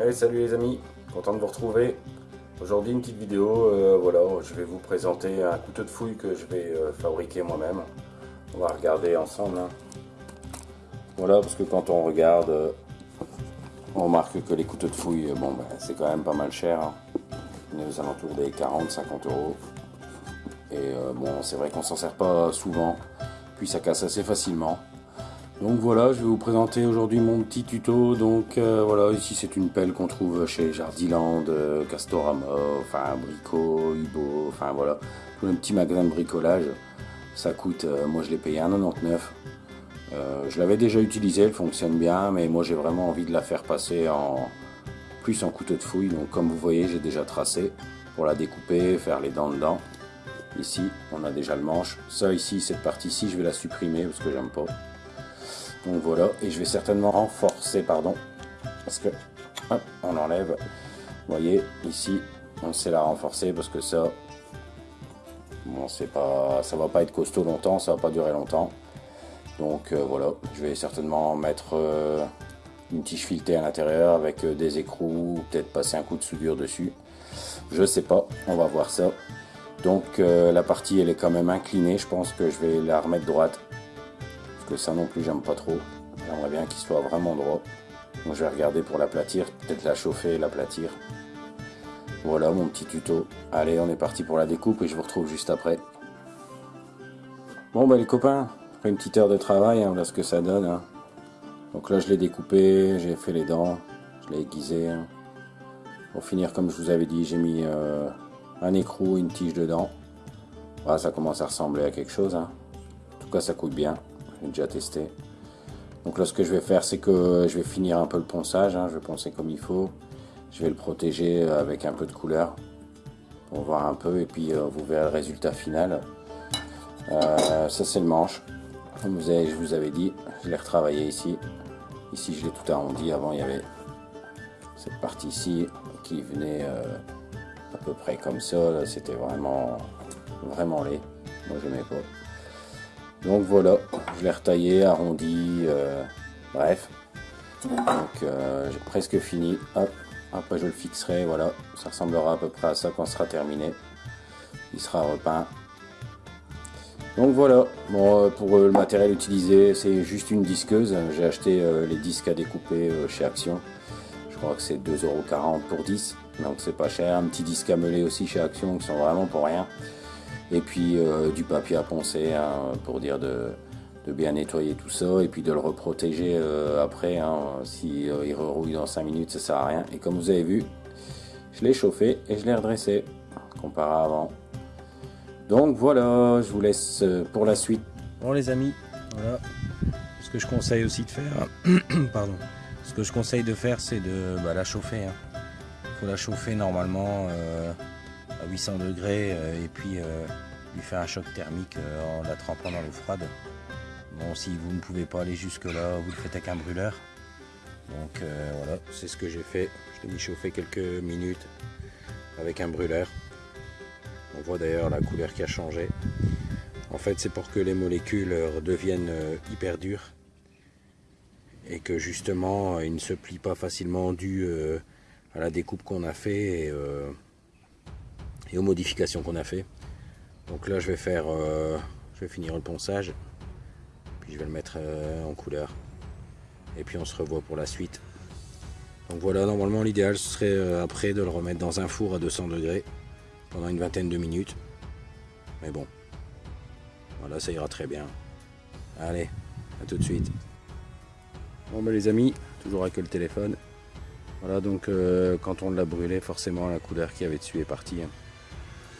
Allez, salut les amis, content de vous retrouver. Aujourd'hui une petite vidéo, euh, voilà, je vais vous présenter un couteau de fouille que je vais euh, fabriquer moi-même. On va regarder ensemble. hein. Voilà, parce que quand on regarde, euh, on remarque que les couteaux de fouille, bon, ben, c'est quand même pas mal cher. hein. On est aux alentours des 40-50 euros. Et bon, c'est vrai qu'on s'en sert pas souvent, puis ça casse assez facilement. Donc voilà, je vais vous présenter aujourd'hui mon petit tuto. Donc euh, voilà, ici c'est une pelle qu'on trouve chez Jardiland, euh, Castorama, enfin Brico, Hubo, enfin voilà, tout un petit magasin de bricolage. Ça coûte, euh, moi je l'ai payé 1,99. Euh, je l'avais déjà utilisé, elle fonctionne bien, mais moi j'ai vraiment envie de la faire passer en plus en couteau de fouille. Donc comme vous voyez, j'ai déjà tracé pour la découper, faire les dents dedans. Ici, on a déjà le manche. Ça ici, cette partie-ci, je vais la supprimer parce que j'aime pas. Donc voilà, et je vais certainement renforcer, pardon, parce que hop, on enlève. Vous voyez, ici, on sait la renforcer parce que ça, bon, c'est pas, ça va pas être costaud longtemps, ça va pas durer longtemps. Donc euh, voilà, je vais certainement mettre euh, une tige filetée à l'intérieur avec euh, des écrous, peut-être passer un coup de soudure dessus. Je sais pas, on va voir ça. Donc la partie elle est quand même inclinée, je pense que je vais la remettre droite ça non plus j'aime pas trop. J'aimerais bien qu'il soit vraiment droit. Donc je vais regarder pour l'aplatir, peut-être la chauffer et l'aplatir. Voilà mon petit tuto. Allez, on est parti pour la découpe et je vous retrouve juste après. Bon bah les copains, après une petite heure de travail, hein, voilà ce que ça donne. hein. Donc là je l'ai découpé, j'ai fait les dents, je l'ai aiguisé. hein. Pour finir, comme je vous avais dit, j'ai mis euh, un écrou, une tige dedans. Voilà, ça commence à ressembler à quelque chose. hein. En tout cas, ça coûte bien. Déjà testé. Donc là, ce que je vais faire, c'est que je vais finir un peu le ponçage. hein. Je vais poncer comme il faut. Je vais le protéger avec un peu de couleur pour voir un peu. Et puis, euh, vous verrez le résultat final. Euh, ça, c'est le manche. Comme vous avez, je vous avais dit, je l'ai retravaillé ici. Ici, je l'ai tout arrondi. Avant, il y avait cette partie ici qui venait euh, à peu près comme ça. C'était vraiment, vraiment laid. Moi, je n'aimais pas. Donc voilà, je l'ai retaillé, arrondi, euh, bref. Donc euh, j'ai presque fini. Hop, après je le fixerai, voilà. Ça ressemblera à peu près à ça quand ce sera terminé. Il sera repeint. Donc voilà, bon, euh, pour euh, le matériel utilisé, c'est juste une disqueuse. J'ai acheté euh, les disques à découper chez Action. Je crois que c'est 2,40€ pour 10. Donc c'est pas cher. Un petit disque à meuler aussi chez Action qui sont vraiment pour rien et puis euh, du papier à poncer hein, pour dire de, bien nettoyer tout ça et puis de le reprotéger euh, après hein, si euh, il rerouille dans 5 minutes ça sert à rien et comme vous avez vu je l'ai chauffé et je l'ai redressé comparé à avant donc voilà je vous laisse pour la suite Bon les amis, voilà. Ce que je conseille aussi de faire, pardon. Ce que je conseille de faire, c'est de bah, la chauffer. Il faut la chauffer normalement à 800 degrés euh, et puis euh, lui faire un choc thermique euh, en la trempant dans l'eau froide. Bon, si vous ne pouvez pas aller jusque là, vous le faites avec un brûleur. Donc voilà, c'est ce que j'ai fait. Je l'ai mis quelques minutes avec un brûleur. On voit d'ailleurs la couleur qui a changé. En fait, c'est pour que les molécules redeviennent hyper dures et que justement, ils ne se plient pas facilement dû à la découpe qu'on a fait et aux modifications qu'on a fait. Donc là, je vais faire, euh, je vais finir le ponçage, puis je vais le mettre euh, en couleur, et puis on se revoit pour la suite. Donc voilà, normalement, l'idéal ce serait euh, après de le remettre dans un four à 200 degrés pendant une vingtaine de minutes. Mais bon, voilà, ça ira très bien. Allez, à tout de suite. Bon ben les amis, toujours avec le téléphone. Voilà donc quand on l'a brûlé, forcément la couleur qui avait dessus est partie. hein.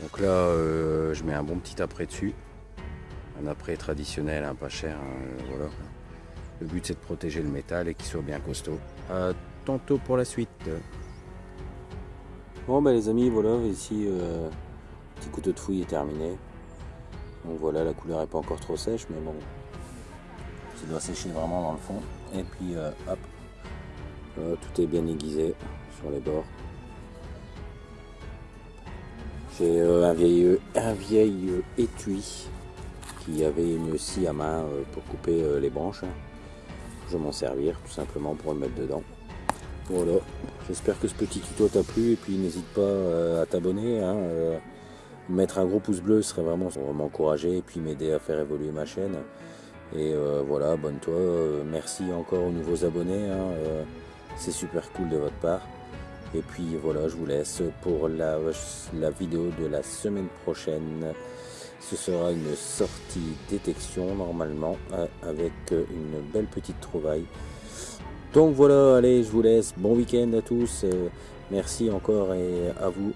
Donc là, euh, je mets un bon petit après dessus. Un après traditionnel, hein, pas cher. hein, euh, voilà. Le but c'est de protéger le métal et qu'il soit bien costaud. À tantôt pour la suite. bon ben les amis voilà ici euh, petit couteau de fouille est terminé donc voilà la couleur est pas encore trop sèche mais bon ça doit sécher vraiment dans le fond et puis hop tout est bien aiguisé sur les bords j'ai euh, un vieil un vieil euh, étui qui avait une scie à main euh, pour couper euh, les branches hein. je vais m'en servir tout simplement pour le mettre dedans Voilà, j'espère que ce petit tuto t'a plu et puis n'hésite pas à t'abonner. Hein, mettre un gros pouce bleu serait vraiment m'encourager et puis m'aider à faire évoluer ma chaîne. Et voilà, abonne-toi. merci encore aux nouveaux abonnés. Hein, c'est super cool de votre part. Et puis voilà, je vous laisse pour la, vidéo de la semaine prochaine. Ce sera une sortie détection normalement euh, avec une belle petite trouvaille. Donc voilà, allez, je vous laisse. Bon week-end à tous. Euh, merci encore et à vous.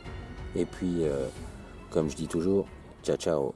Et puis, euh, comme je dis toujours, ciao ciao.